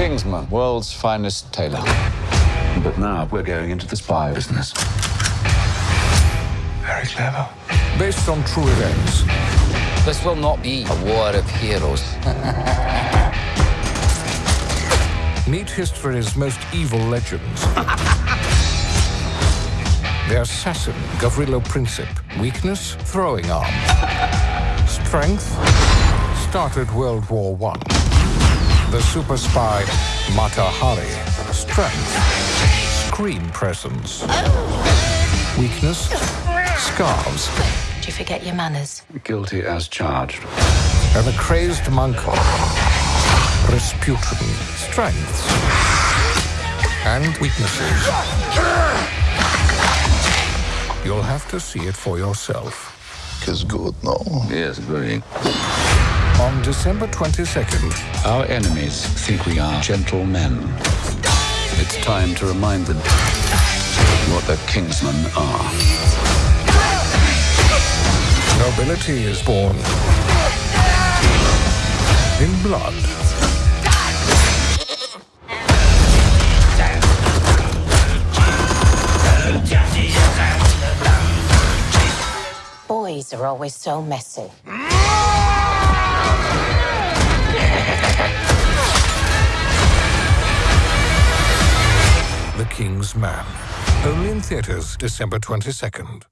Kingsman, world's finest tailor. But now we're going into the spy business. Very clever. Based on true events. This will not be a war of heroes. Meet history's most evil legends. the assassin, Gavrilo Princip. Weakness, throwing arm. Strength, started World War One. The super spy, Mata Hari. Strength, screen presence. Weakness, scarves. Did you forget your manners? Guilty as charged. And a crazed monk, Rasputin. Strengths and weaknesses. You'll have to see it for yourself. It's good, no? Yes, very. On December 22nd, Our enemies think we are gentlemen. It's time to remind them what the Kingsmen are. nobility is born in blood. Boys are always so messy. King's Man. Only in theaters December 22nd.